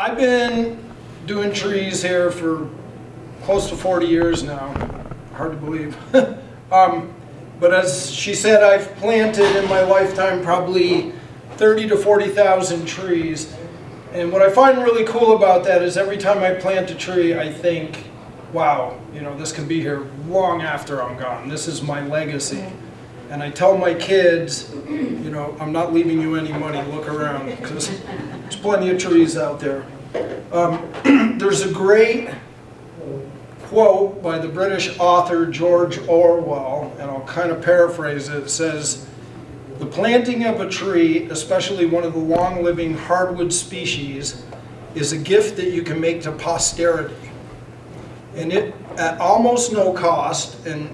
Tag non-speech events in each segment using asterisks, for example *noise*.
I've been doing trees here for close to 40 years now. Hard to believe. *laughs* um, but as she said, I've planted in my lifetime probably 30 to 40,000 trees. And what I find really cool about that is every time I plant a tree, I think, wow, you know, this can be here long after I'm gone. This is my legacy. And I tell my kids, you know, I'm not leaving you any money, look around, there's plenty of trees out there. Um, *clears throat* there's a great quote by the British author George Orwell, and I'll kind of paraphrase it. It says, the planting of a tree, especially one of the long-living hardwood species, is a gift that you can make to posterity. And it, at almost no cost and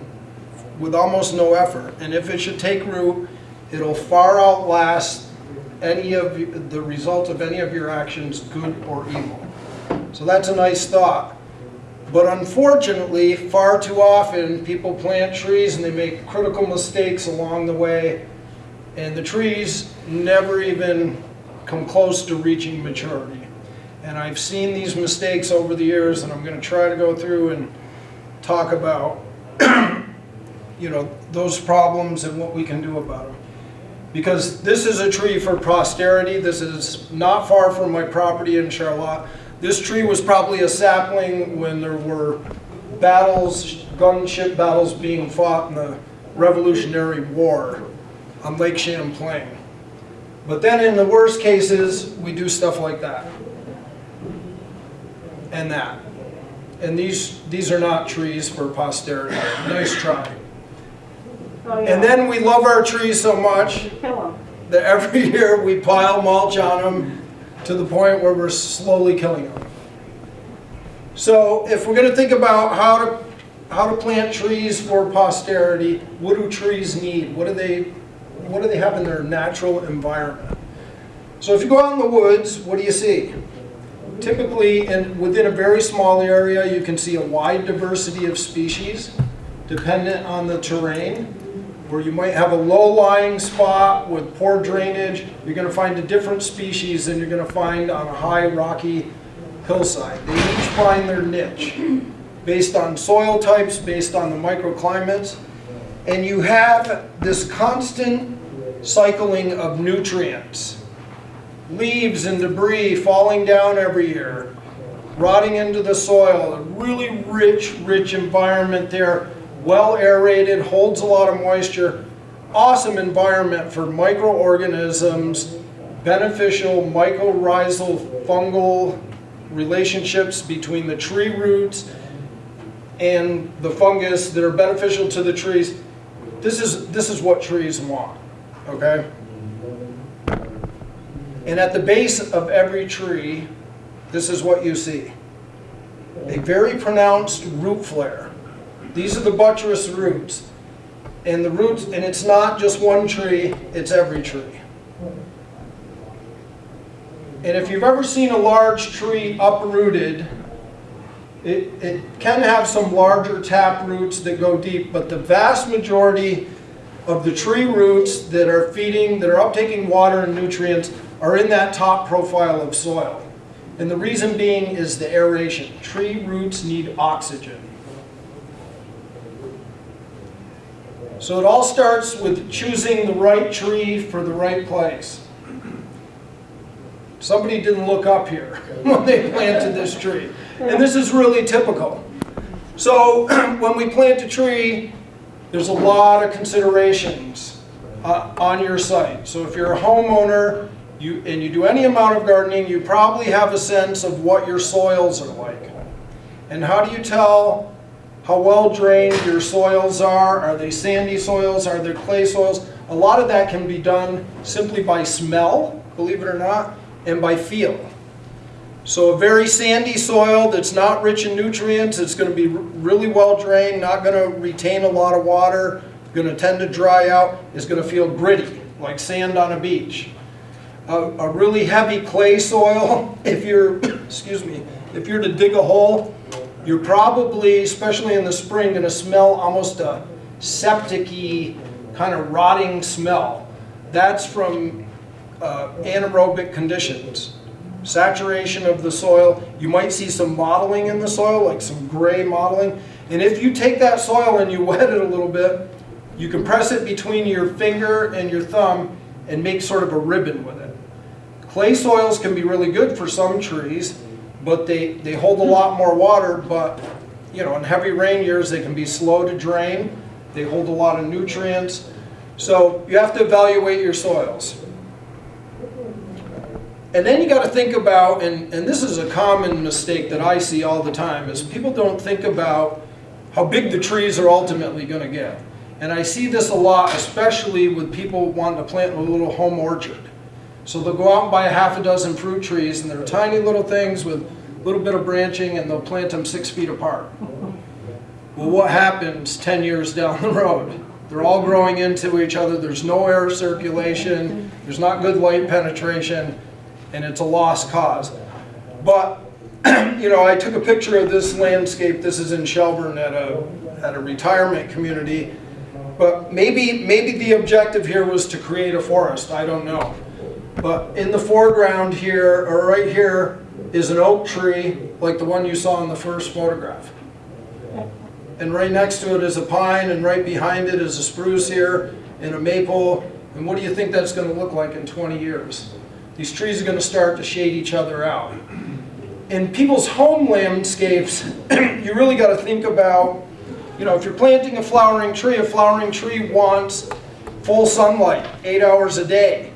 with almost no effort, and if it should take root, it'll far outlast any of the result of any of your actions, good or evil. So that's a nice thought. But unfortunately, far too often, people plant trees and they make critical mistakes along the way, and the trees never even come close to reaching maturity. And I've seen these mistakes over the years, and I'm going to try to go through and talk about, *clears throat* you know, those problems and what we can do about them. Because this is a tree for posterity. This is not far from my property in Charlotte. This tree was probably a sapling when there were battles, gunship battles being fought in the Revolutionary War on Lake Champlain. But then in the worst cases, we do stuff like that. And that. And these, these are not trees for posterity. Nice try. Oh, yeah. And then we love our trees so much You kill them. that every *laughs* year we pile mulch on them to the point where we're slowly killing them. So if we're going to think about how to how to plant trees for posterity, what do trees need? What do they what do they have in their natural environment? So if you go out in the woods, what do you see? Typically, in, within a very small area, you can see a wide diversity of species, dependent on the terrain where you might have a low-lying spot with poor drainage, you're going to find a different species than you're going to find on a high rocky hillside. They each find their niche based on soil types, based on the microclimates, and you have this constant cycling of nutrients. Leaves and debris falling down every year, rotting into the soil, a really rich, rich environment there, well aerated, holds a lot of moisture, awesome environment for microorganisms, beneficial mycorrhizal fungal relationships between the tree roots and the fungus that are beneficial to the trees. This is, this is what trees want, okay? And at the base of every tree, this is what you see. A very pronounced root flare. These are the buttress roots. And the roots, and it's not just one tree, it's every tree. And if you've ever seen a large tree uprooted, it, it can have some larger tap roots that go deep, but the vast majority of the tree roots that are feeding, that are uptaking water and nutrients are in that top profile of soil. And the reason being is the aeration. Tree roots need oxygen. So it all starts with choosing the right tree for the right place. Somebody didn't look up here *laughs* when they planted this tree. And this is really typical. So *clears throat* when we plant a tree, there's a lot of considerations uh, on your site. So if you're a homeowner you, and you do any amount of gardening, you probably have a sense of what your soils are like. And how do you tell how well drained your soils are? Are they sandy soils? Are they clay soils? A lot of that can be done simply by smell, believe it or not, and by feel. So a very sandy soil that's not rich in nutrients, it's going to be really well drained, not going to retain a lot of water, going to tend to dry out, is going to feel gritty, like sand on a beach. A, a really heavy clay soil, *laughs* if you're, *coughs* excuse me, if you're to dig a hole, you're probably, especially in the spring, going to smell almost a septic-y kind of rotting smell. That's from uh, anaerobic conditions. saturation of the soil. You might see some mottling in the soil, like some gray mottling. And if you take that soil and you *laughs* wet it a little bit, you can press it between your finger and your thumb and make sort of a ribbon with it. Clay soils can be really good for some trees, but they, they hold a lot more water, but, you know, in heavy rain years, they can be slow to drain. They hold a lot of nutrients. So you have to evaluate your soils. And then you got to think about, and, and this is a common mistake that I see all the time, is people don't think about how big the trees are ultimately going to get. And I see this a lot, especially with people wanting to plant a little home orchard. So they'll go out and buy a half a dozen fruit trees, and they're tiny little things with little bit of branching, and they'll plant them six feet apart. Well, what happens 10 years down the road? They're all growing into each other, there's no air circulation, there's not good light penetration, and it's a lost cause. But, *clears throat* you know, I took a picture of this landscape, this is in Shelburne at a, at a retirement community, but maybe, maybe the objective here was to create a forest, I don't know. But in the foreground here, or right here, is an oak tree, like the one you saw in the first photograph. And right next to it is a pine, and right behind it is a spruce here, and a maple. And what do you think that's gonna look like in 20 years? These trees are gonna start to shade each other out. In people's home landscapes, *clears throat* you really gotta think about, you know, if you're planting a flowering tree, a flowering tree wants full sunlight, eight hours a day.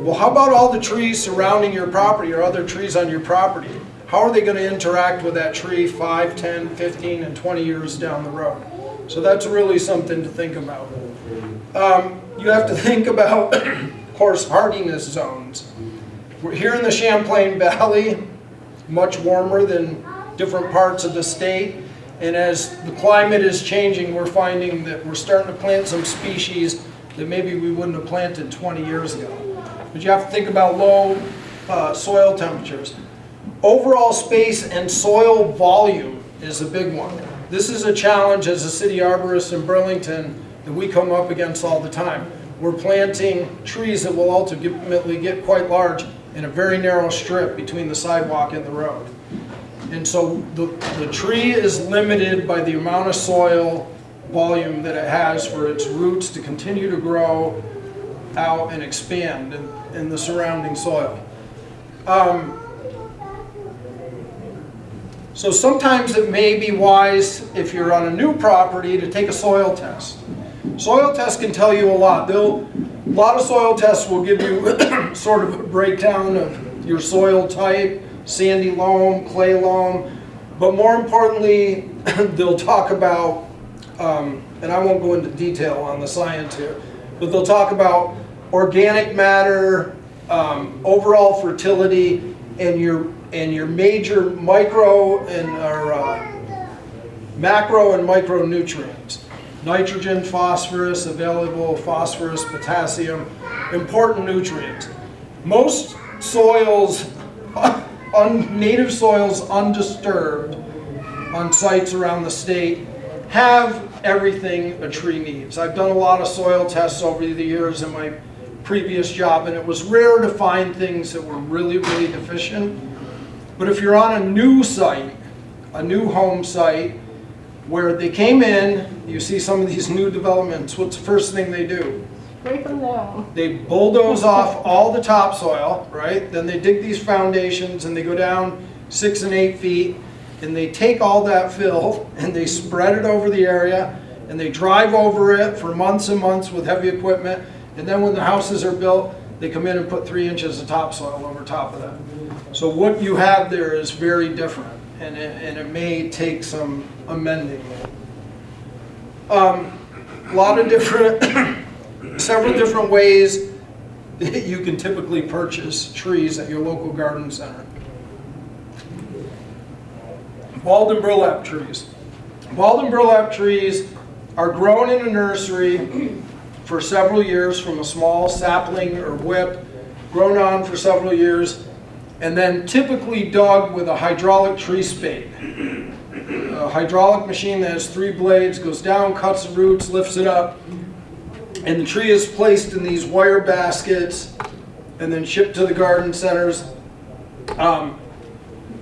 Well, how about all the trees surrounding your property or other trees on your property? How are they going to interact with that tree 5, 10, 15, and 20 years down the road? So that's really something to think about. Um, you have to *laughs* think about, *coughs* of course, hardiness zones. We're here in the Champlain Valley, much warmer than different parts of the state. And as the climate is changing, we're finding that we're starting to plant some species that maybe we wouldn't have planted 20 years ago. But you have to think about low uh, soil temperatures. Overall space and soil volume is a big one. This is a challenge as a city arborist in Burlington that we come up against all the time. We're planting trees that will ultimately get quite large in a very narrow strip between the sidewalk and the road. And so the, the tree is limited by the amount of soil volume that it has for its roots to continue to grow out and expand in, in the surrounding soil. Um, so sometimes it may be wise, if you're on a new property, to take a soil test. Soil tests can tell you a lot. They'll, a lot of soil tests will give you *coughs* sort of a breakdown of your soil type, sandy loam, clay loam, but more importantly, *coughs* they'll talk about, um, and I won't go into detail on the science here, but they'll talk about organic matter, um, overall fertility, and your and your major micro and or uh, macro and micronutrients. Nitrogen, phosphorus, available phosphorus, potassium, important nutrients. Most soils, *laughs* un, native soils undisturbed on sites around the state have everything a tree needs. I've done a lot of soil tests over the years in my previous job and it was rare to find things that were really, really deficient. But if you're on a new site, a new home site, where they came in, you see some of these new developments, what's the first thing they do? Break them down. They bulldoze off all the topsoil, right? Then they dig these foundations and they go down six and eight feet and they take all that fill *laughs* and they spread it over the area and they drive over it for months and months with heavy equipment. And then when the houses are built, they come in and put three inches of topsoil over top of that. So what you have there is very different, and it, and it may take some amending. Um, a lot of different, *coughs* several different ways that you can typically purchase trees at your local garden center. Balled and burlap trees. Balled and burlap trees are grown in a nursery for several years from a small sapling or whip, grown on for several years, and then typically dug with a hydraulic tree spade. A hydraulic machine that has three blades goes down, cuts the roots, lifts it up, and the tree is placed in these wire baskets and then shipped to the garden centers. Um,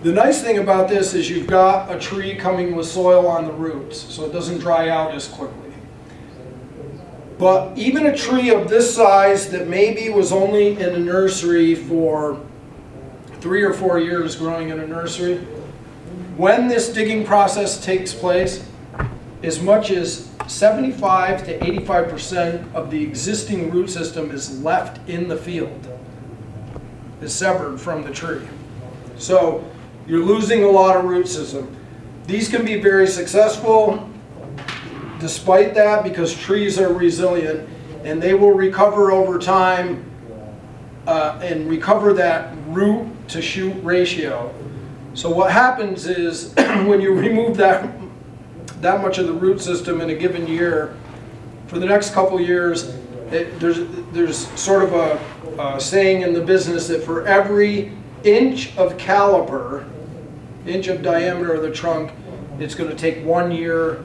the nice thing about this is you've got a tree coming with soil on the roots, so it doesn't dry out as quickly. But even a tree of this size that maybe was only in a nursery for three or four years growing in a nursery, when this digging process takes place, as much as 75 to 85% of the existing root system is left in the field, is severed from the tree. So you're losing a lot of root system. These can be very successful despite that because trees are resilient and they will recover over time uh, and recover that root to shoot ratio. So what happens is *clears throat* when you remove that that much of the root system in a given year, for the next couple years, it, there's there's sort of a, a saying in the business that for every inch of caliper, inch of diameter of the trunk, it's going to take one year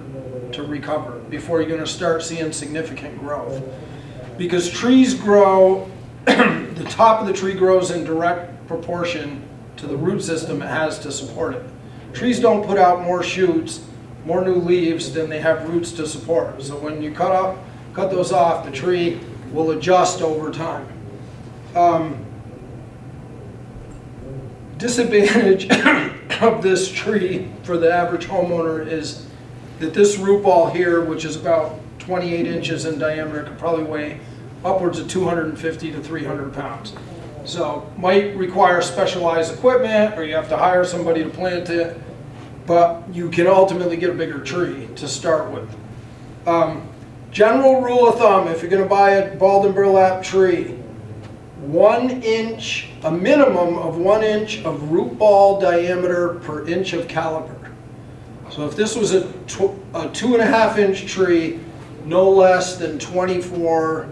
to recover before you're going to start seeing significant growth. Because trees grow, *clears throat* the top of the tree grows in direct proportion to the root system it has to support it. Trees don't put out more shoots, more new leaves than they have roots to support. So when you cut off, cut those off, the tree will adjust over time. Um, disadvantage *coughs* of this tree for the average homeowner is that this root ball here, which is about 28 inches in diameter, could probably weigh upwards of 250 to 300 pounds. So might require specialized equipment or you have to hire somebody to plant it, but you can ultimately get a bigger tree to start with. Um, general rule of thumb, if you're going to buy a balled and burlap tree, one inch, a minimum of one inch of root ball diameter per inch of caliper. So if this was a, a two and a half inch tree, no less than 24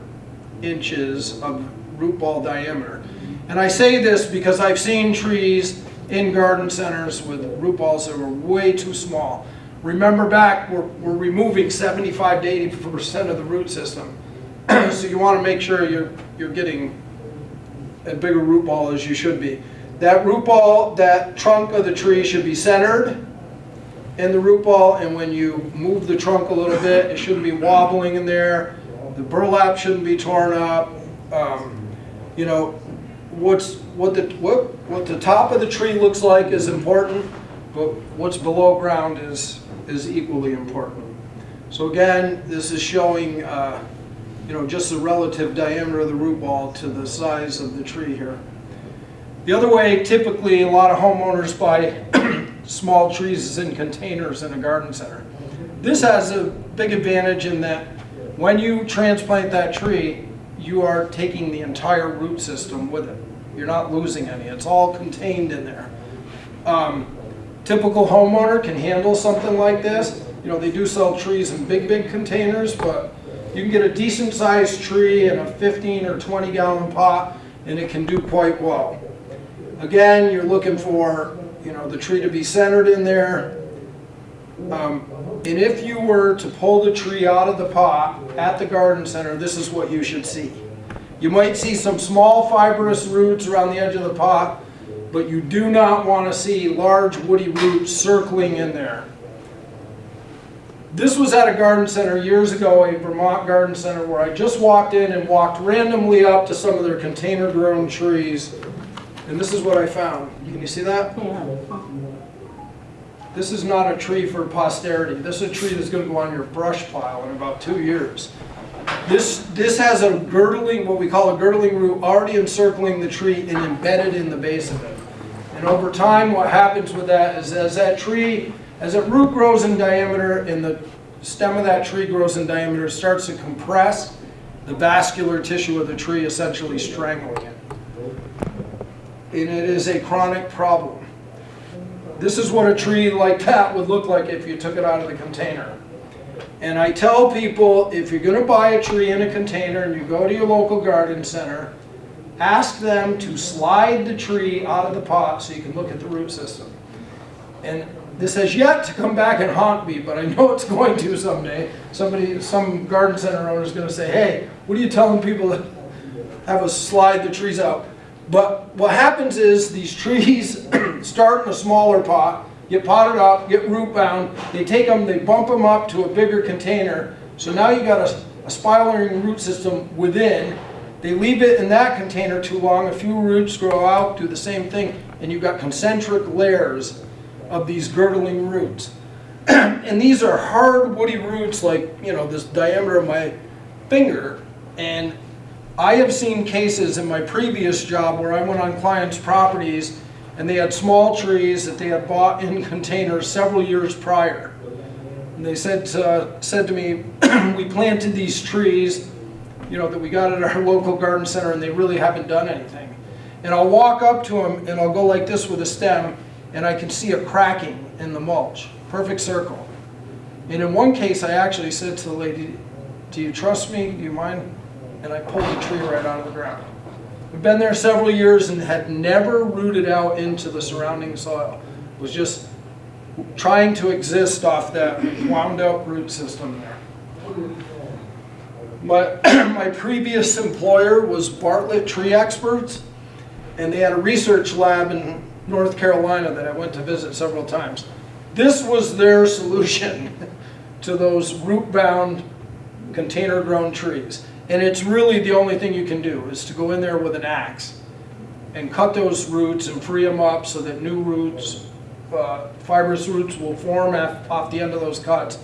inches of root ball diameter. And I say this because I've seen trees in garden centers with root balls that were way too small. Remember back, we're, we're removing 75 to 80% of the root system. *clears throat* so you want to make sure you're, you're getting a bigger root ball as you should be. That root ball, that trunk of the tree should be centered in the root ball and when you move the trunk a little bit, it shouldn't be wobbling in there. The burlap shouldn't be torn up. Um, you know, what's what the what what the top of the tree looks like is important, but what's below ground is is equally important. So again, this is showing uh, you know just the relative diameter of the root ball to the size of the tree here. The other way, typically, a lot of homeowners buy *clears throat* small trees in containers in a garden center. This has a big advantage in that when you transplant that tree, you are taking the entire root system with it. You're not losing any. It's all contained in there. Um, typical homeowner can handle something like this. You know, they do sell trees in big, big containers, but you can get a decent sized tree in a 15 or 20 gallon pot and it can do quite well. Again, you're looking for, you know, the tree to be centered in there. Um, and if you were to pull the tree out of the pot at the garden center, this is what you should see. You might see some small fibrous roots around the edge of the pot, but you do not want to see large woody roots circling in there. This was at a garden center years ago, a Vermont garden center, where I just walked in and walked randomly up to some of their container grown trees. And this is what I found. Can you see that? This is not a tree for posterity. This is a tree that's going to go on your brush pile in about two years. This, this has a girdling, what we call a girdling root, already encircling the tree and embedded in the base of it. And over time, what happens with that is as that tree, as that root grows in diameter and the stem of that tree grows in diameter, it starts to compress the vascular tissue of the tree, essentially strangling it. And it is a chronic problem. This is what a tree like that would look like if you took it out of the container. And I tell people, if you're going to buy a tree in a container and you go to your local garden center, ask them to slide the tree out of the pot so you can look at the root system. And this has yet to come back and haunt me, but I know it's *laughs* going to someday. Somebody, some garden center owner is going to say, hey, what are you telling people that have us slide the trees out? But what happens is these trees *clears throat* start in a smaller pot, get potted up, get root bound. They take them, they bump them up to a bigger container. So now you got a, a spiraling root system within. They leave it in that container too long. A few roots grow out, do the same thing, and you've got concentric layers of these girdling roots. *clears throat* and these are hard woody roots like, you know, this diameter of my finger. And I have seen cases in my previous job where I went on clients' properties and they had small trees that they had bought in *laughs* containers several years prior. And they said, uh, said to me, *clears throat* we planted these trees, you know, that we got at our *laughs* local garden center and they really haven't done anything. And I'll walk up to them and I'll go like this with a stem and I can see a cracking in the mulch, perfect circle. And in one case, I actually said to the lady, do you trust me? Do you mind? And I pulled the tree right out of the ground. We've been there several years and had never rooted out into the surrounding soil. It was just trying to exist off that wound up root system there. My, *clears throat* my previous employer was Bartlett Tree Experts, and they had a research lab in North Carolina that I went to visit several times. This was their *laughs* solution to those root-bound, container-grown trees. And it's really the only thing you can do, is to go in there with an axe and cut those roots and free them up so that new roots, uh, fibrous roots will form off the end of those cuts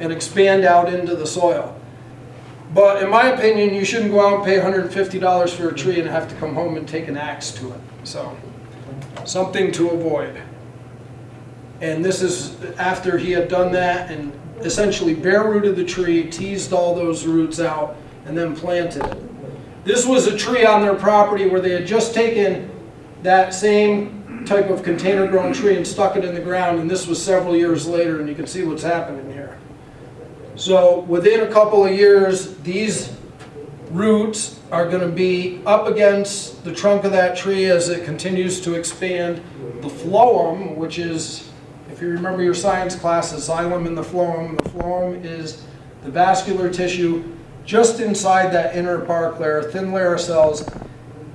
and expand out into the soil. But in my opinion, you shouldn't go out and pay $150 for a tree and have to come home and take an axe to it. So, something to avoid. And this is after he had done that and essentially bare rooted the tree, teased all those roots out, and then planted it. This was a tree on their property where they had just taken that same type of container grown tree and stuck it in the ground, and this was several years later, and you can see what's happening here. So within a couple of years, these roots are going to be up against the trunk of that tree as it continues to expand. The phloem, which is, if you remember your science class, the xylem and the phloem, the phloem is the vascular tissue just inside that inner bark layer, thin layer of cells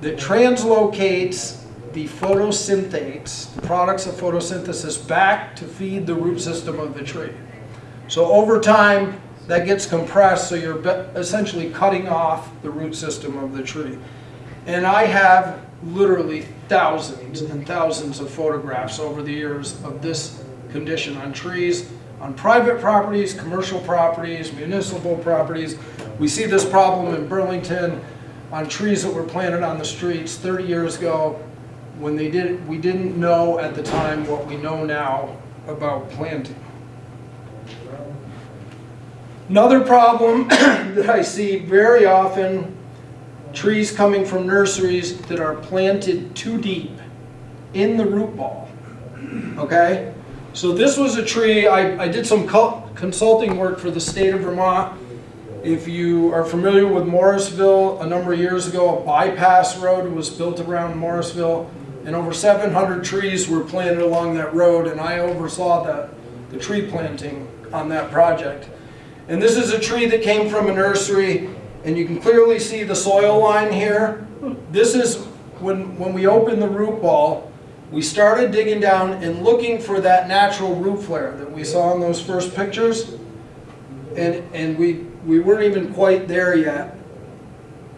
that translocates the photosynthates, the products of photosynthesis, back to feed the root system of the tree. So over time, that gets compressed, so you're essentially cutting off the root system of the tree. And I have literally thousands and thousands of photographs over the years of this condition on trees, on private properties, commercial properties, municipal properties. We see this problem in Burlington on trees that were planted on the streets 30 years ago when they did, we didn't know at the time what we know now about planting. Another problem *clears throat* that I see very often, trees coming from nurseries that are planted too deep in the root ball. Okay? So this was a tree, I, I did some consulting work for the state of Vermont. If you are familiar with Morrisville, a number of years ago, a bypass road was built around Morrisville, and over 700 trees were planted along that road, and I oversaw the, the tree planting on that project. And this is a tree that came from a nursery, and you can clearly see the soil line here. This is when, when we opened the root ball, we started digging down and looking for that natural root flare that we saw in those first pictures. And, and we, we weren't even quite there yet.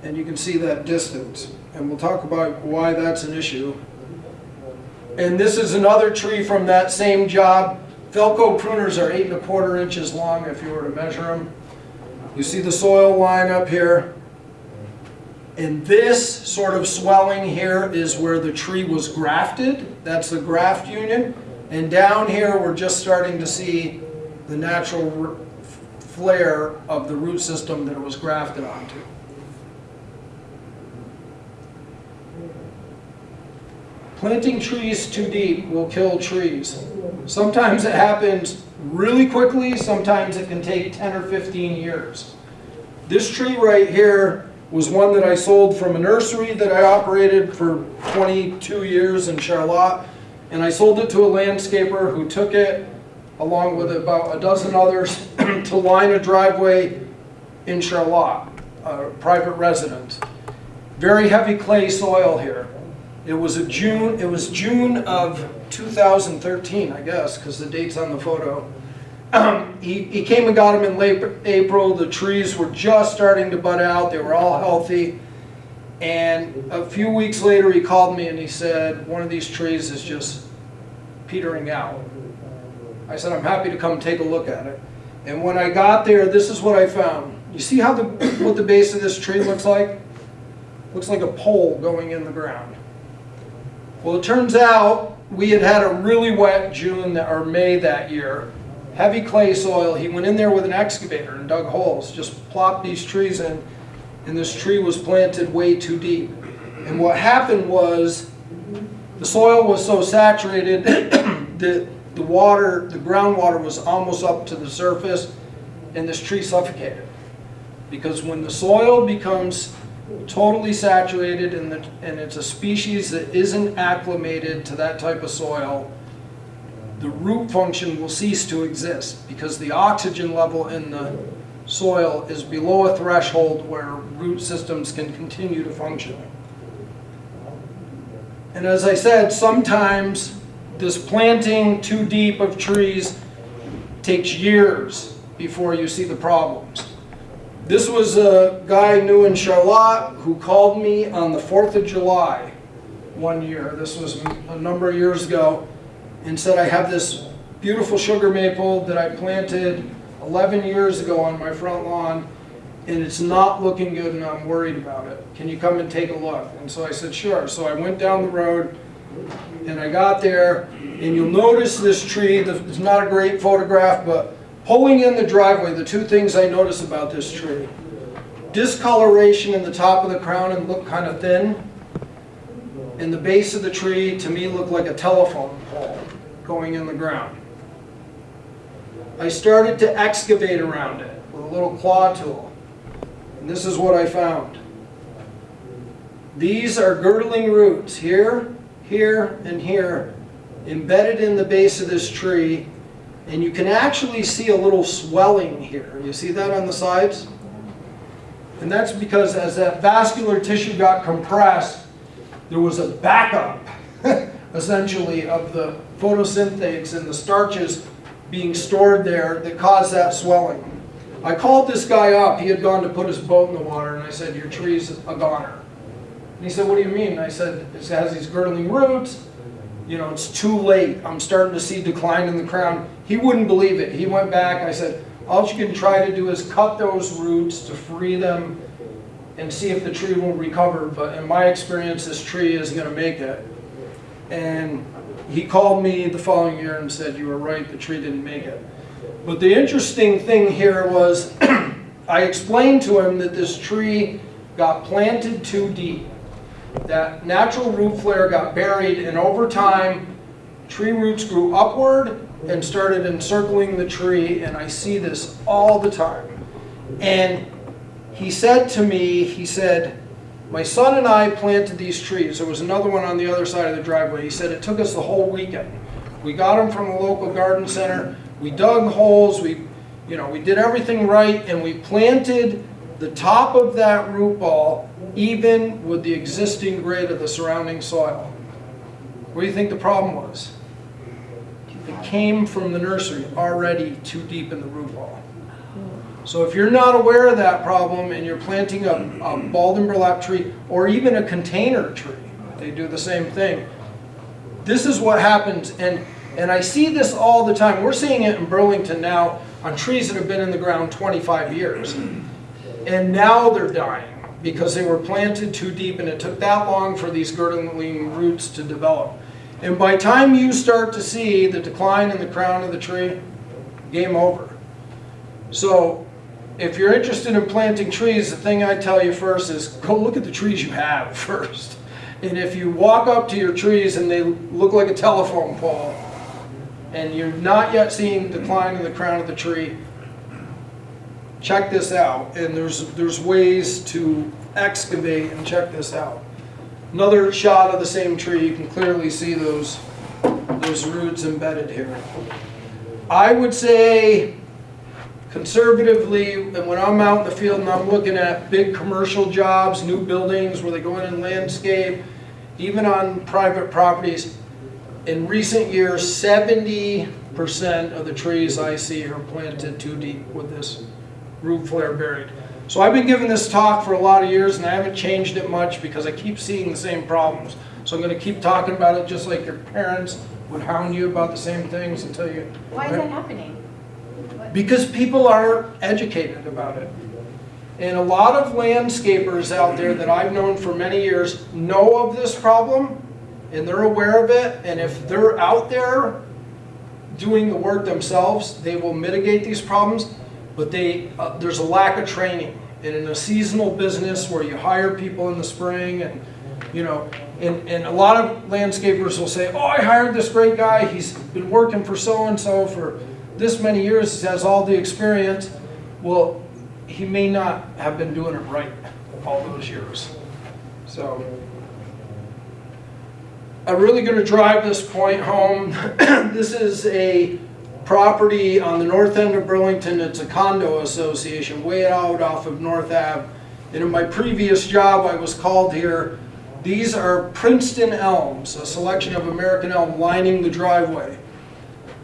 And you can see that distance. And we'll talk about why that's an issue. And this is another tree from that same job. Felco pruners are eight and a quarter inches long if you were to measure them. You see the soil line up here. And this sort of swelling here is where the tree was grafted. That's the graft union. And down here, we're just starting to see the natural flare of the root system that it was grafted onto. Planting trees too deep will kill trees. Sometimes it happens really quickly, sometimes it can take 10 or 15 years. This tree right here was one that I sold from a nursery that I operated for 22 years in Charlotte. And I sold it to a landscaper who took it, along with about a dozen others, *clears throat* to line a driveway in Charlotte, a private residence. Very heavy clay soil here. It was a June, it was June of 2013, I guess, because the date's on the photo. Um, *clears throat* He, he came and got him in late April, the trees were just starting to bud out, they were all healthy. And a few weeks later, he called me and he said, one of these trees is just petering out. I said, I'm happy to come take a look at it. And when I got there, this is what I found. You see how the, what the base of this tree looks like? Looks like a pole going in the ground. Well, it turns out we had had a really wet June that- or May that year, heavy clay soil. He went in there with an excavator and dug holes, just plopped these trees in, and this tree was planted way too deep. And what happened was the soil was so saturated *clears throat* that the water, the groundwater was almost up to the surface, and this tree suffocated. Because when the soil becomes totally saturated and, the, and it's a species that isn't acclimated to that type of soil, the root function will cease to exist because the oxygen level in the soil is below a threshold where root systems can continue to function. And as I said, sometimes this planting too deep of trees takes years before you see the problems. This was a guy I knew in Charlotte who called me on the 4th of July one year. This was a number of years ago and said, I have this beautiful sugar maple that I planted 11 years ago on my front lawn and it's not looking good and I'm worried about it. Can you come and take a look? And so I said, sure. So I went down the road and I got there and you'll notice this tree, it's not a great photograph, but pulling in the driveway, the two things I notice about this tree. Discoloration in the top of the crown and look kind of thin. And the base of the tree, to me, looked like a telephone pole going in the ground. I started to excavate around it with a little claw tool. And this is what I found. These are girdling roots here, here, and here, embedded in the base of this tree. And you can actually see a little swelling here. You see that on the sides? And that's because as that vascular tissue got compressed, there was a backup, *laughs* essentially, of the photosynthates and the starches being stored there that caused that swelling. I called this guy up. He had gone to put his boat in the water, and I said, your tree's a goner. And he said, what do you mean? I said, it has these girdling roots. You know, it's too late. I'm starting to see decline in the crown. He wouldn't believe it. He went back. I said, all you can try to do is cut those roots to free them and see if the tree will recover. But in my experience, this tree is going to make it. And he called me the following year and said, you were right, the tree didn't make it. But the interesting thing here was *clears throat* I explained to him that this tree got planted too deep. That natural root flare got buried and over time, tree roots grew upward and started encircling the tree and I see this all the time. And he said to me, he said, my son and I planted these trees. There was another one on the other side of the driveway. He said it took us the whole weekend. We got them from the local garden center. We dug holes. We, you know, we did everything right, and we planted the top of that root ball even with the existing grade of the surrounding soil. What do you think the problem was? It came from the nursery already too deep in the root ball. So if you're not aware of that problem and you're planting a, a balled and burlap tree or even a container tree, they do the same thing. This is what happens and, and I see this all the time. We're seeing it in Burlington now on trees that have been in the ground 25 years. And now they're dying because they were planted too deep and it took that long for these girdling roots to develop. And by time you start to see the decline in the crown of the tree, game over. So if you're interested in planting trees, the thing I tell you first is go look at the trees you have *laughs* first. And if you walk up to your trees and they look like a telephone pole, and you're not yet seeing decline in the crown of the tree, check this out. And there's, there's ways to excavate and check this out. Another shot of the same tree, you can clearly see those, those roots embedded here. I would say conservatively, and when I'm out in the field and I'm looking at big commercial jobs, new buildings where they go in and landscape, even on private properties, in recent years, seventy percent of the trees I see are planted too deep with this root flare buried. So I've been giving this talk for a lot of years and I haven't changed it much because I keep seeing the same problems. So I'm gonna keep talking about it just like your parents would hound you about the same things until you. Why is that happening? What- Because people are educated about it. And a lot of landscapers out there that I've known for many years know of this problem and they're aware of it. And if they're out there doing the work themselves, they will mitigate these problems. But they, uh, there's a lack of training. And in a seasonal business where you hire people in the spring and, you know, and, and a lot of landscapers will say, oh, I hired this great guy. He's been working for so-and-so for this many years. He has all the experience. Well, he may not have been doing it right all those years. So I'm really going to drive this point home. *clears throat* this is a property on the north end of Burlington. It's a condo association way out off of North Ave. And in my previous job, I was called here. These are Princeton elms, a selection of American elm lining the driveway.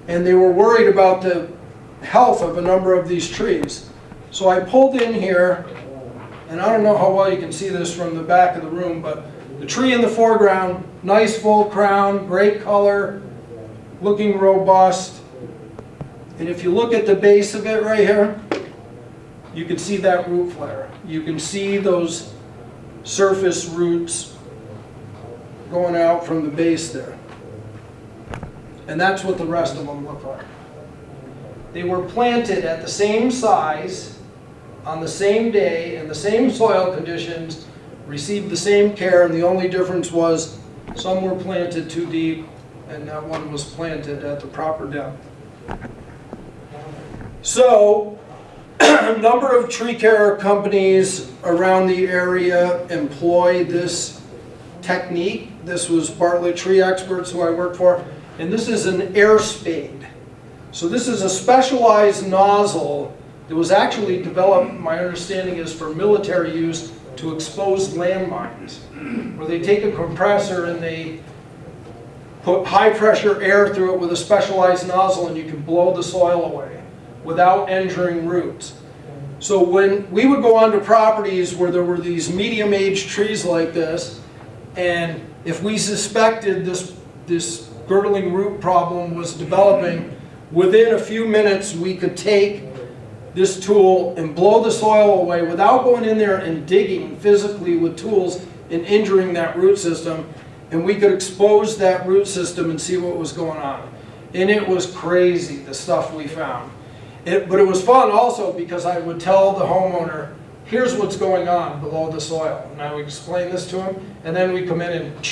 And they were worried about the health of a number of these trees. So I pulled in here, and I don't know how well you can see this from the back of the room, but the tree in the foreground, nice full crown, great color, looking robust. And if you look at the base of it right here, you can see that root flare. You can see those surface roots going out from the base there. And that's what the rest of them look like. They were planted at the same size, on the same day, in the same soil conditions, received the same care, and the only difference was some were planted too deep, and that one was planted at the proper depth. So, a *clears throat* number of tree care companies around the area employ this technique. This was Bartlett Tree Experts who I worked for, and this is an air spade. So this is a specialized nozzle that was actually developed, my understanding is for military use to expose landmines, where they take a compressor and they put high pressure air through it with a specialized nozzle and you can blow the soil away without injuring roots. So when we would go onto properties where there were these medium-aged trees like this, and if we suspected this, this girdling root problem was developing, within a few minutes we could take this tool and blow the soil away without going in there and digging physically with tools and injuring that root system. And we could expose that root system and see what was going on. And it was crazy, the stuff we found. It, but it was fun also because I would tell the homeowner, here's what's going on below the soil. And I would explain this to him, and then we come in and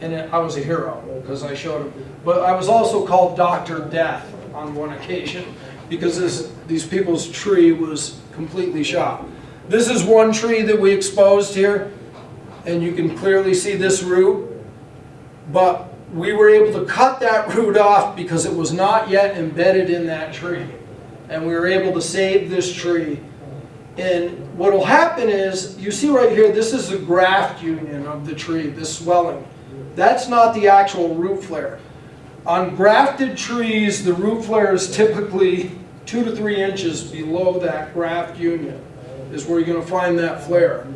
and it, I was a hero because I showed him. But I was also called Dr. Death on one occasion because this, these people's tree was completely shot. This is one tree that we exposed here, and you can clearly see this root, but we were able to cut that *laughs* root off because it was not yet embedded in that tree. And we were able to save this tree. And what will happen is, you see right here, this is the graft union of the tree, this swelling. That's not the actual root flare. On grafted trees, the root flare is typically two to three inches below that graft union is where you're going to find that flare.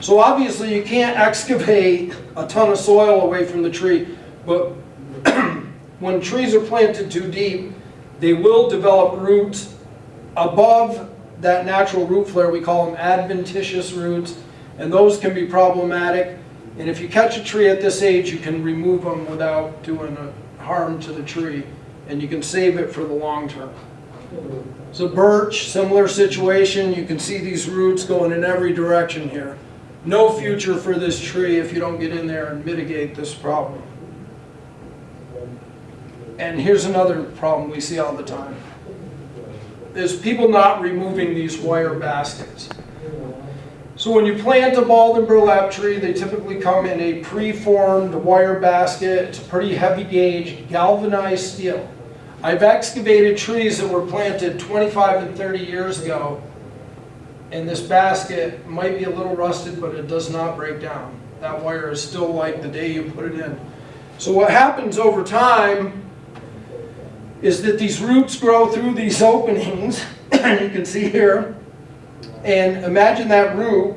So obviously you can't *laughs* excavate a ton of soil away from the tree, but *clears throat* when trees are planted too deep, they will develop roots above that natural root flare. We call them adventitious roots, and those can be problematic. And if you catch a tree at this age, you can remove them without doing harm to the tree, and you can save it for the long term. So birch, similar situation. You can see these roots going in every direction here. No future for this tree if you don't get in there and mitigate this problem. And here's another problem we see all the time. Is people not removing these wire baskets. So when you plant a balled and burlap tree, they typically come in a pre-formed wire basket. It's a pretty heavy gauge, galvanized steel. I've excavated trees that were planted 25 and 30 years ago, and this basket might be a little rusted, but it does not break down. That wire is still like the day you put it in. So what happens over time is that these roots grow through these openings, *coughs* and you can see here. And imagine that root,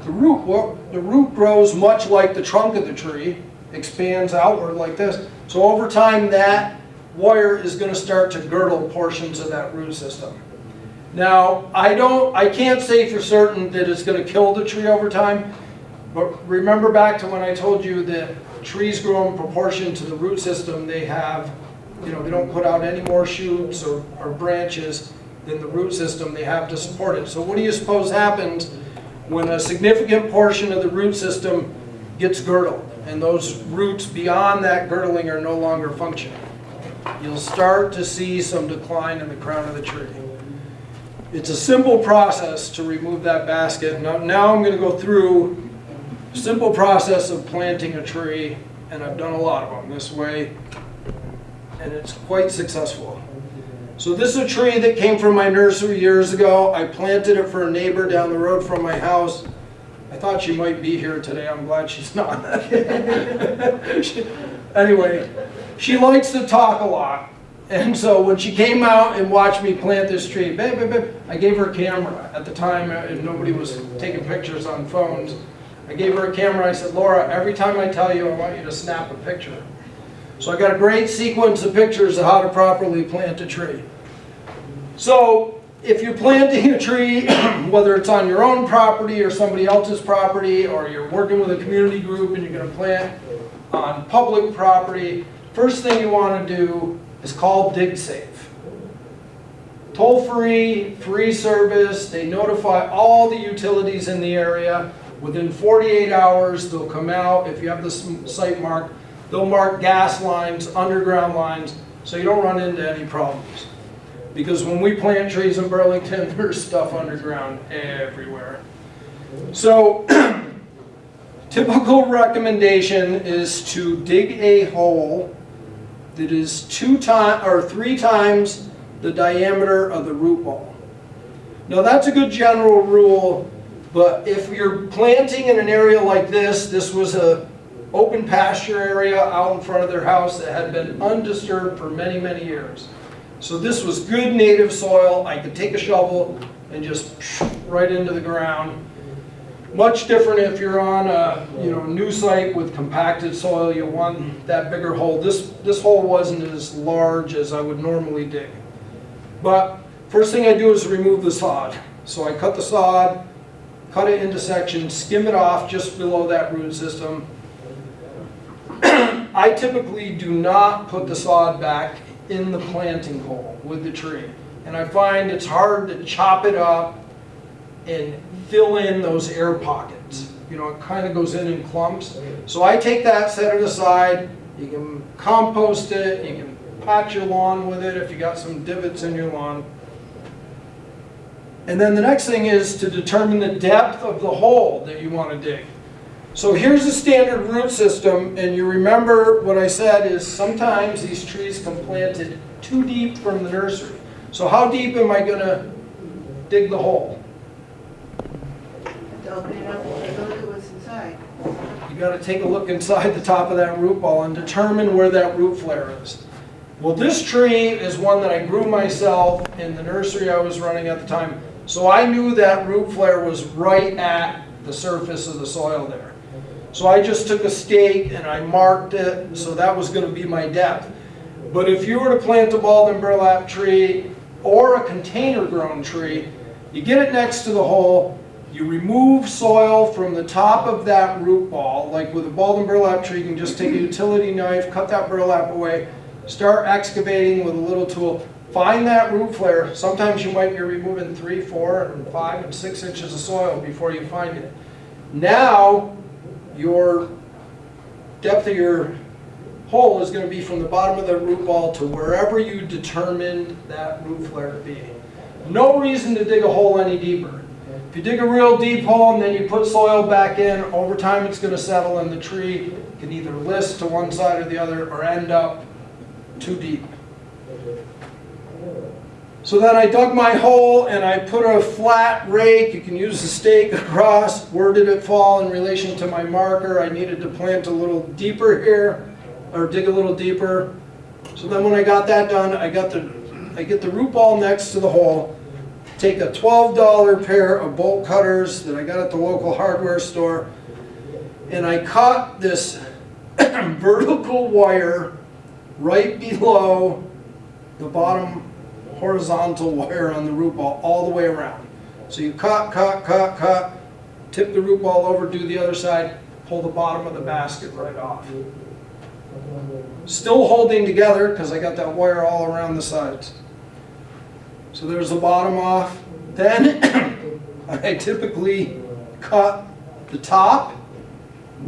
the root, the root grows much like the trunk of the tree, expands outward like this. So over time, that wire is gonna start to girdle portions of that root system. Now, I don't, I can't say for certain that it's gonna kill the tree over time, but remember back to when I told you that trees grow in proportion to the root system, they have, you know, they don't put out any more shoots or, or branches than the root system they have to support it. So what do you suppose happens when a significant portion of the root system gets girdled and those roots beyond that girdling are no longer functioning? You'll start to see some decline in the crown of the tree. It's a simple process to remove that basket. Now, now I'm going to go through a simple process of planting a tree, and I've done a lot of them this way, and it's quite successful. So this is a tree that came from my nursery years ago. I planted it for a neighbor down the road from my house. I thought she might be here today. I'm glad she's *laughs* not. Anyway, she likes to talk a lot. And so when she came out and watched me plant this tree, babe, babe, babe, I gave her a camera. At the time, uh, nobody was taking pictures on phones. I gave her a camera. I said, Laura, every time I tell you, I want you to snap a picture. So I got a great sequence of pictures of how to properly plant a tree. So if you're planting a tree, *clears throat* whether it's on your own property or somebody else's property, or you're working with a community group and you're gonna plant on public property, first thing you wanna do is call DigSafe. Toll-free, free service, they notify all the utilities in the area. Within 48 hours, they'll come out, if you have the site marked, they'll mark gas lines, underground lines, so you don't run into any problems. Because when we plant trees in Burlington, *laughs* there's stuff underground everywhere. So, *clears throat* typical recommendation is to dig a hole that is two time, or three times the diameter of the root ball. Now, that's a good general rule, but if you're planting in an area like this, this was a open pasture area out in front of their house that had been undisturbed for many, many years. So this was good native soil. I could take a shovel and just right into the ground. Much different if you're on a, you know, new site with compacted soil, you want that bigger hole. This, this hole wasn't as large as I would normally dig. But first thing I do is remove the sod. So I cut the sod, cut it into sections, skim it off just below that root system. *clears throat* I typically do not put the sod back in the planting hole with the tree. And I find it's hard to chop it up and fill in those air pockets. You know, it kind of goes in in clumps. So I take that, set it aside. You can compost it, you can patch your lawn with it if you got some divots in your lawn. And then the next thing is to determine the depth of the hole that you want to dig. So here's the standard root system, and you remember what I said is sometimes these trees come planted too deep from the nursery. So how deep am I gonna dig the hole? To open it up and take a look at what's inside. You gotta take a look inside the top of that root ball and determine where that root flare is. Well, this tree is one that I grew myself in the nursery I was running at the time. So I knew that root flare was right at the surface of the soil there. So I just took a stake and I marked it, so that was gonna be my depth. But if you were to plant a balled and burlap tree or a container grown tree, you get it next to the hole, you remove soil from the top of that root ball, like with a balled and burlap tree, you can just take a utility knife, cut that burlap away, start excavating with a little tool, find that root flare. Sometimes you might be removing three, four, and five, and six inches of soil before you find it. Now, your depth of your hole is going to be from the bottom of the root ball to wherever you determined that root flare to be. No reason to dig a hole any deeper. If you dig a real deep hole and then you put soil back in, over time it's going to settle and the tree can either list to one side or the other or end up too deep. So then I dug my hole and I put a flat rake, you can use the stake across. Where did it fall in relation to my marker? I needed to plant a little deeper here, or dig a little deeper. So then when I got that done, I got the, I get the root ball next to the hole, take a twelve dollar pair of bolt cutters that I got at the local hardware store, and I cut this *clears throat* vertical wire right below the bottom horizontal wire on the root ball all the way around. So you cut, cut, cut, cut, tip the root ball over, do the other side, pull the bottom of the basket right off. Still holding together because I got that wire all around the sides. So there's the bottom off. Then *coughs* I typically cut the top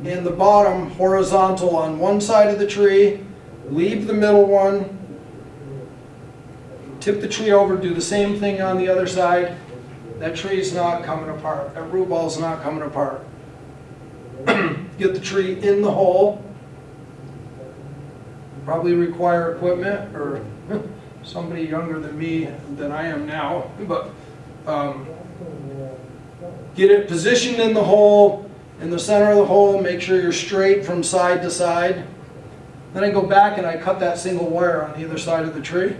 and the bottom horizontal on one side of the tree, leave the middle one, tip the tree over, do the same thing on the other side. That tree's not coming apart. That root ball's not coming apart. *clears throat* Get the tree in the hole. Probably require equipment or *laughs* somebody younger than me than I am now, *laughs* but um, get it positioned in the hole, in the center of the hole, make sure you're straight from side to side. Then I go back and I cut that single wire on either side of the tree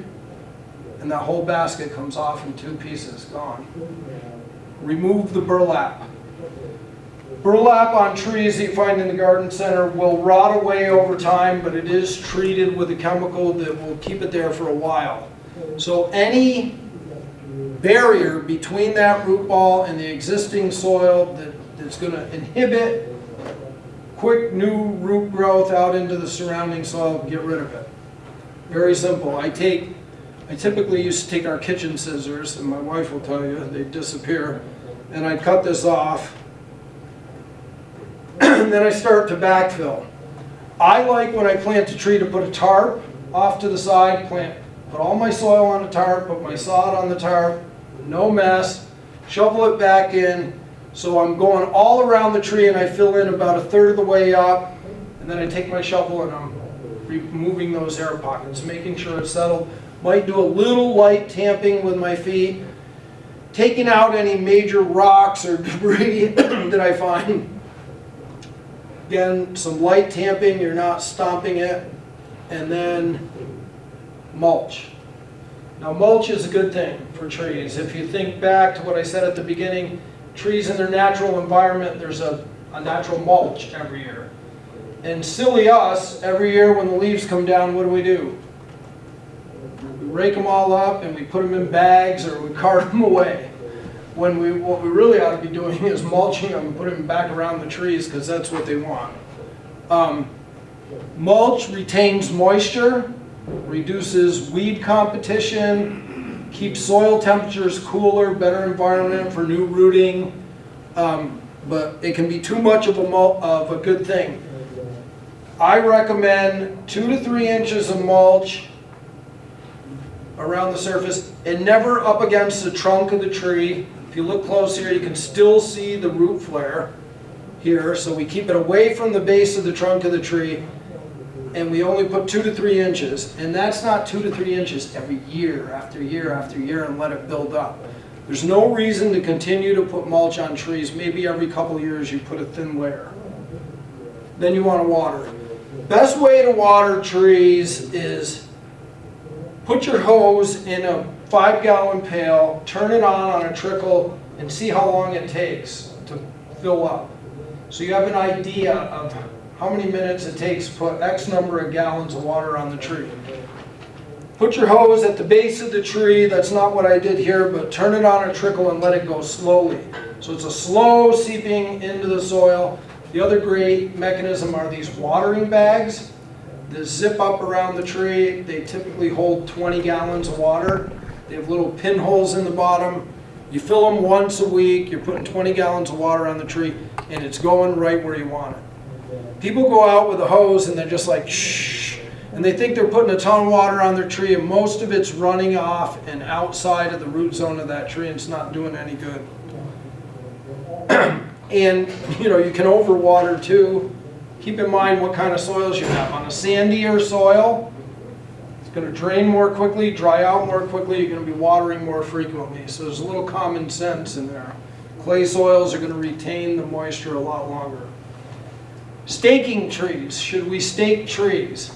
and that whole basket comes off in two pieces, gone. Remove the burlap. Burlap on trees that you find in the garden center will rot away over time, but it is treated with a chemical that will keep it there for a while. So any barrier between that root ball and the existing soil that, that's going to inhibit quick new root growth out into the surrounding soil, get rid of it. Very simple. I take I typically used to take our kitchen scissors, and my wife will tell you, they disappear, and I'd cut this off, *clears throat* and then I start to backfill. I like when I plant a tree to put a tarp off to the side, plant, put all my soil on the tarp, put my sod on the tarp, no mess, shovel it back in, so I'm going all around the tree and I fill in about a third of the way up, and then I take my shovel and I'm removing those air pockets, making sure it's settled. Might do a little light tamping with my feet, taking out any major rocks or debris *coughs* that I find. Again, some light tamping, you're not stomping it, and then mulch. Now mulch is a good thing for trees. If you think back to what I said at the beginning, trees in their natural environment, there's a, a natural mulch every year. And silly us, every year when the leaves come down, what do we do? Rake them all up and we put them in bags or we *laughs* cart them away. When we, what we really ought to be doing is mulching them and putting them back around the trees because that's what they want. Um, mulch retains moisture, reduces weed competition, keeps soil temperatures cooler, better environment for new rooting. Um, but it can be too much of a, of a good thing. I recommend two to three inches of mulch around the surface and never up against the trunk of the tree. If you look close here, you can still see the root flare here. So we keep it away from the base of the trunk of the tree and we only put two to three inches. And that's not two to three inches every year after year after year and let it build up. There's no reason to continue to put mulch on trees. Maybe every couple years you put a thin layer. Then you want to water. Best way to water trees is put your hose in a five gallon pail, turn it on on a trickle, and see how long it takes to fill up. So you have an idea of how many minutes it takes to put X number of gallons of water on the tree. Put your hose at the base of the tree, that's not what I did here, but turn it on a trickle and let it go slowly. So it's a slow seeping into the soil. The other great mechanism are these watering bags that zip up around the tree. They typically hold 20 gallons of water. They have little pinholes in the bottom. You fill them once a week, you're putting 20 gallons of water on the tree, and it's going right where you want it. People go out with a hose and they're just like, shh, and they think they're putting a ton of water on their tree, and most of it's running off and outside of the root zone of that tree, and it's not doing any good. *clears throat* and, you know, you can overwater too. Keep in mind what kind of soils you have. On a sandier soil, it's gonna drain more quickly, dry out more quickly, you're gonna be watering more frequently. So there's a little common sense in there. Clay soils are gonna retain the moisture a lot longer. Staking trees, should we stake trees?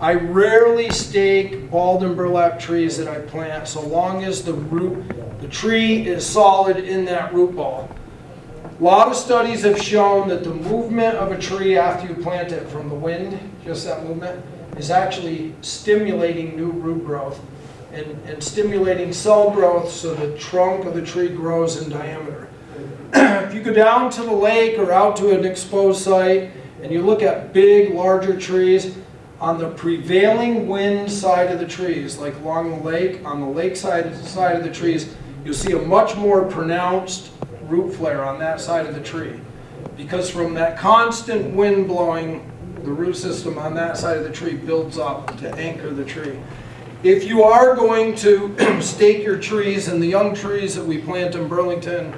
I rarely stake and burlap trees that I plant so long as the root, the tree is solid in that root ball. A lot of studies have shown that the movement of a tree after you plant it from the wind, just that movement, is actually stimulating new root growth and, and stimulating cell growth so the trunk of the tree grows in diameter. *clears throat* if you go down to the lake or out to an exposed site and you look at big, larger trees, on the prevailing wind side of the trees, like along the lake, on the lake side, side of the trees, you'll see a much more pronounced root flare on that side of the tree. Because from that constant wind blowing, the root system on that side of the tree builds up to anchor the tree. If you are going to *clears throat* stake your trees, and the young trees that we plant in Burlington,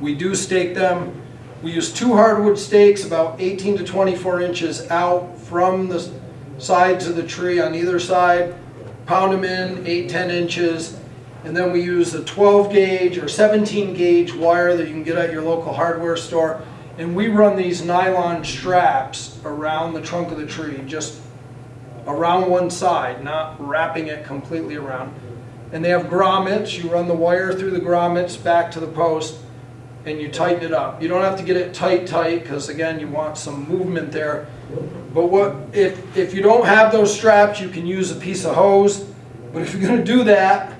we do stake them. We use two hardwood stakes about 18 to 24 inches out from the sides of the tree on either side, pound them in 8, 10 inches, and then we use a 12 gauge or 17 gauge wire that you can get at your local hardware store. And we run these nylon straps around the trunk of the tree, just around one side, not wrapping it completely around. And they have grommets, you run the wire through the grommets back to the post, and you tighten it up. You don't have to get it tight, tight, because again, you want some movement there. But what, if, if you don't have those straps, you can use a piece of hose. But if you're gonna do that,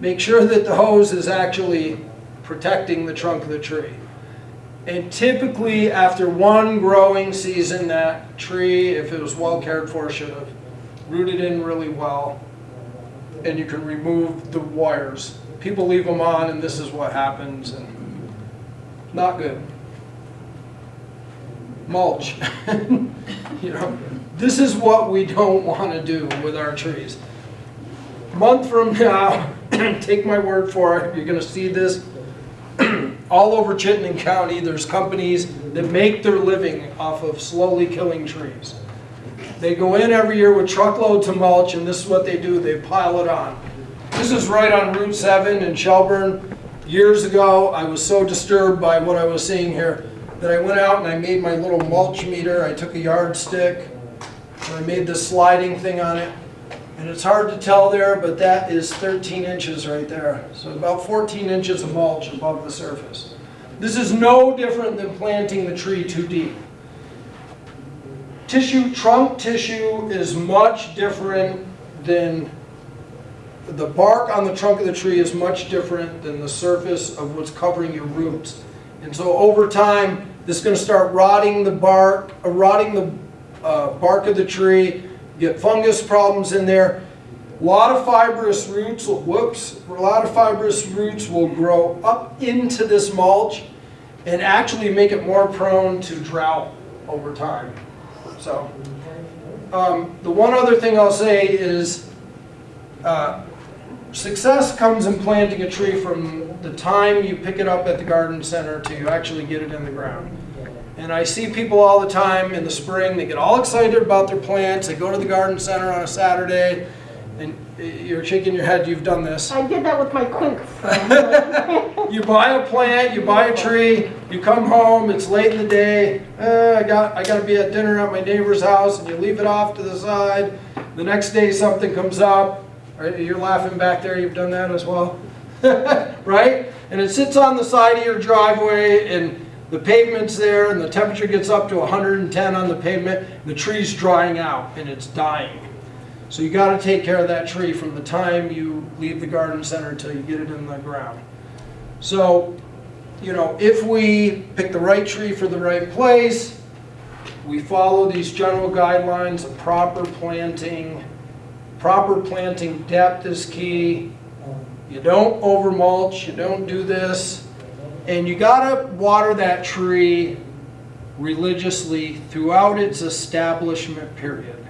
make sure that the hose is actually protecting the trunk of the tree. And typically, after one growing season, that tree, if it was well cared for, should have rooted in really well. And you can remove the wires. People leave them on and this is what happens and not good. Mulch. *laughs* You know, this is what we don't want to do with our trees. Month from now, *coughs* take my word for it, you're gonna see this *coughs* all over Chittenden County. There's companies that make their living off of slowly killing trees. They go in every year with truckloads of mulch and this is what they do, they pile it on. This is right on Route 7 in Shelburne. Years ago, I was so disturbed by what I was seeing here that I went out and I made my little mulch meter. I took a yardstick and I made this sliding thing on it. And it's hard to tell there, but that is 13 inches right there. So about 14 inches of mulch above the surface. This is no different than planting the tree too deep. Tissue, trunk tissue is much different than, the bark on the trunk of the tree is much different than the surface of what's covering your roots. And so over time, this is going to start rotting the bark, uh, rotting the uh, bark of the tree, get fungus problems in there. A lot of fibrous roots, will, whoops, a lot of fibrous roots will grow up into this mulch and actually make it more prone to drought over time. So, um, the one other thing I'll say is, uh, success comes in planting a tree from the time you pick it up at the garden center to actually get it in the ground. And I see people all the time in the spring, they get all excited about their plants, they go to the garden center on a Saturday, and you're shaking your head, you've done this. I did that with my quink. *laughs* You buy a plant, you buy a tree, you come home, it's late in the day, uh, I got, I gotta be at dinner at my neighbor's house, and you leave it off to the side. The next day something comes up, you're laughing back there, you've done that as well? *laughs* Right? And it sits on the side of your driveway, and the pavement's there, and the temperature gets up to 110 on the pavement, the tree's drying out, and it's dying. So you gotta take care of that tree from the time you leave the garden center until you get it in the ground. So, you know, if we pick the right tree for the right place, we follow these general guidelines of proper planting, proper planting depth is key. You don't over mulch, you don't do this. And you gotta water that tree religiously throughout its establishment period.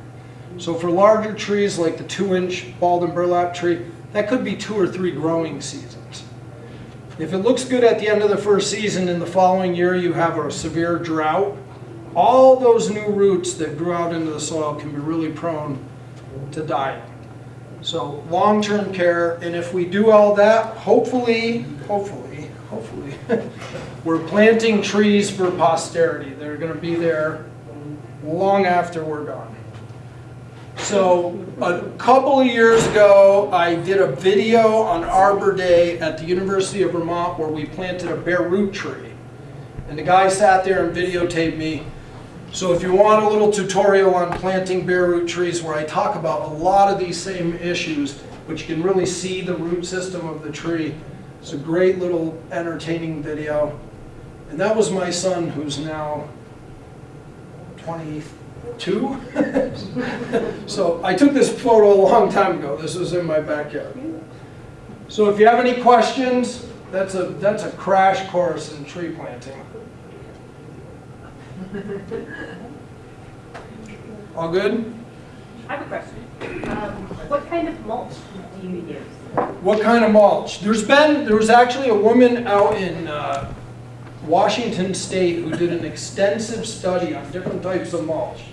So for larger trees like the two inch balled and burlap tree, that could be two or three growing seasons. If it looks good at the end of the first season and the following year you have a severe drought, all those new roots that grew out into the soil can be really prone to dying. So long-term care, and if we do all that, hopefully, hopefully, hopefully, *laughs* we're planting trees for posterity. They're gonna be there long after we're gone. So a couple of years ago, I did a video on Arbor Day at the University of Vermont where we planted a bare root tree. And the guy sat there and videotaped me. So if you want a little tutorial on planting bare root trees where I talk about a lot of these same issues, but you can really see the root system of the tree, it's a great little entertaining video. And that was my son who's now 22. *laughs* So I took this photo a long time ago. This was in my backyard. So if you have any questions, that's a, that's a crash course in tree planting. All good? I have a question. Um, What kind of mulch do you use? What kind of mulch? There's been, there was actually a woman out in uh, Washington State who did an extensive study on different types of mulch.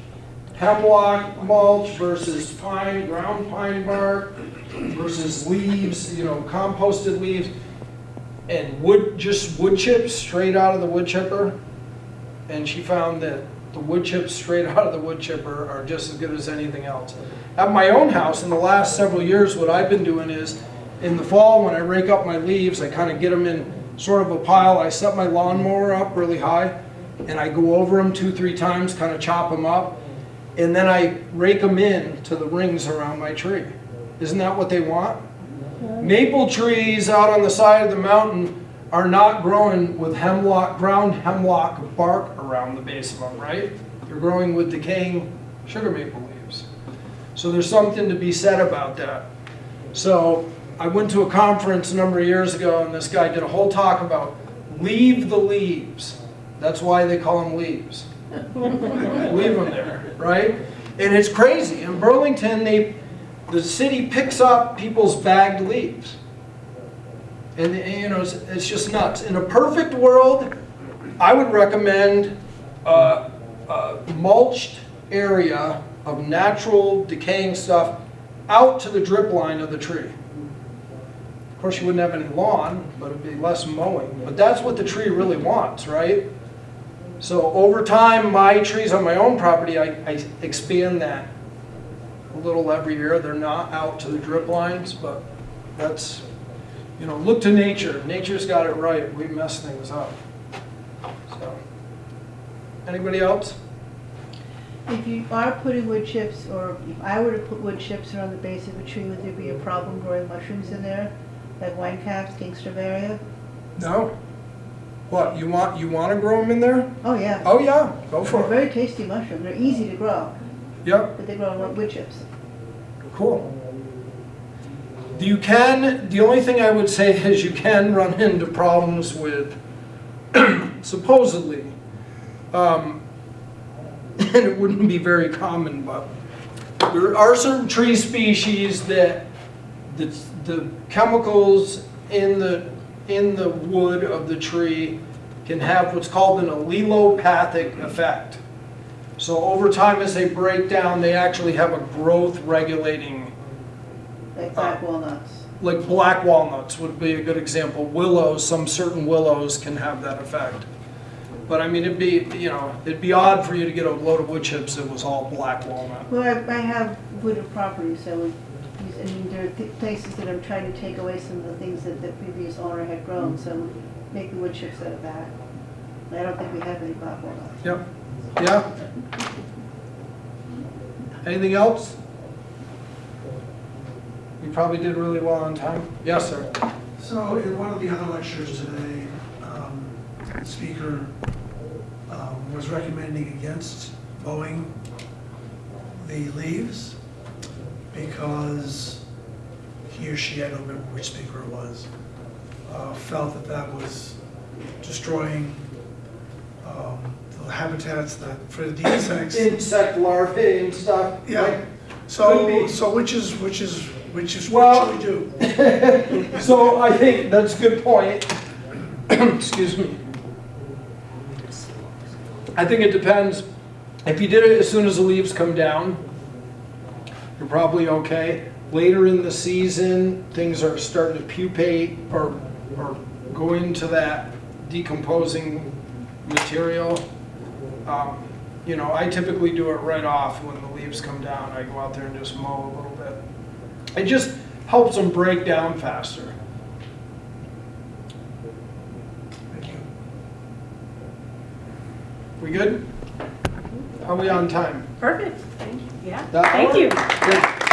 Hemlock mulch versus pine, ground pine bark versus leaves, you know, composted leaves. And wood, just wood chips straight out of the wood chipper. And she found that the wood chips straight *laughs* out of the wood chipper are just as good as anything else. At my own house, in the last several years, what I've been doing is, in the fall, when I rake up my leaves, I kind of get them in sort of a pile. I set my lawnmower up really high, and I go over them two, three times, kind of chop them up, and then I rake them in to the rings around my tree. Isn't that what they want? Maple trees out on the side of the mountain are not growing with hemlock, ground hemlock bark around the base of them, right? They're growing with decaying sugar maple leaves. So there's something to be said about that. So I went to a conference a number of years ago and this guy did a whole talk about leave the leaves. That's why they call them leaves. *laughs* Leave them there, right? And it's crazy. In Burlington, they, the city picks up people's bagged leaves. And, you know, it's, it's just nuts. In a perfect world, I would recommend a, a mulched area of natural decaying stuff out to the drip line of the tree. Of course, you wouldn't have any lawn, but it'd be less mowing. But that's what the tree really wants, right? So over time, my trees on my own property, I, I expand that a little every year. They're not out to the drip lines, but that's, you know, look to nature. Nature's got it right. We mess things up. So, anybody else? If you are putting wood chips, or if I were to put wood chips around the base of a tree, would there be a problem growing mushrooms in there? Like wine caps, king Stropharia? No? What, you want, you want to grow them in there? Oh, yeah. Oh, yeah, go They're for it. very tasty mushrooms. They're easy to grow, Yep, but they grow on wood chips. cool. You can, the only thing I would say is you can run into problems with, *clears throat* supposedly, um, *laughs* and it wouldn't be very common, but there are certain tree species that the, the chemicals in the, in the wood of the tree can have what's called an allelopathic effect. So over time, as they break down, they actually have a growth regulating, Like black walnuts. like black walnuts would be a good example. Willows, some certain willows can have that effect. But I mean, it'd be, you know, it'd be odd for you to get a load of wood chips that was all black walnut. Well, I, I have wooded property, so I mean, there are th- places that I'm trying to take away some of the things that the previous owner had grown, so make the wood chips out of that. I don't think we have any black walnut. Yep, yeah. Anything else? You probably did really well on time. Yes, sir. So in one of the other lectures today, um, the speaker was recommending against mowing the leaves because he or she, I don't remember which speaker it was, uh, felt that that was destroying um, the habitats that, for the insects. *coughs* Insect larvae and stuff. Yeah. Could So, be. so which is, which is, which is, Well- what should we do? *laughs* So I think that's a good point. *coughs* Excuse me. I think it depends. If you did it as soon as the leaves come down, you're probably okay. later in the season, things are starting to pupate or, or go into that decomposing material, um, you know, I typically do it right off when the leaves come down. I go out there and just mow a little bit. It just helps them break down faster. Thank you. We good? Are we on time? Perfect, thank you, yeah, That thank hour? you. Good.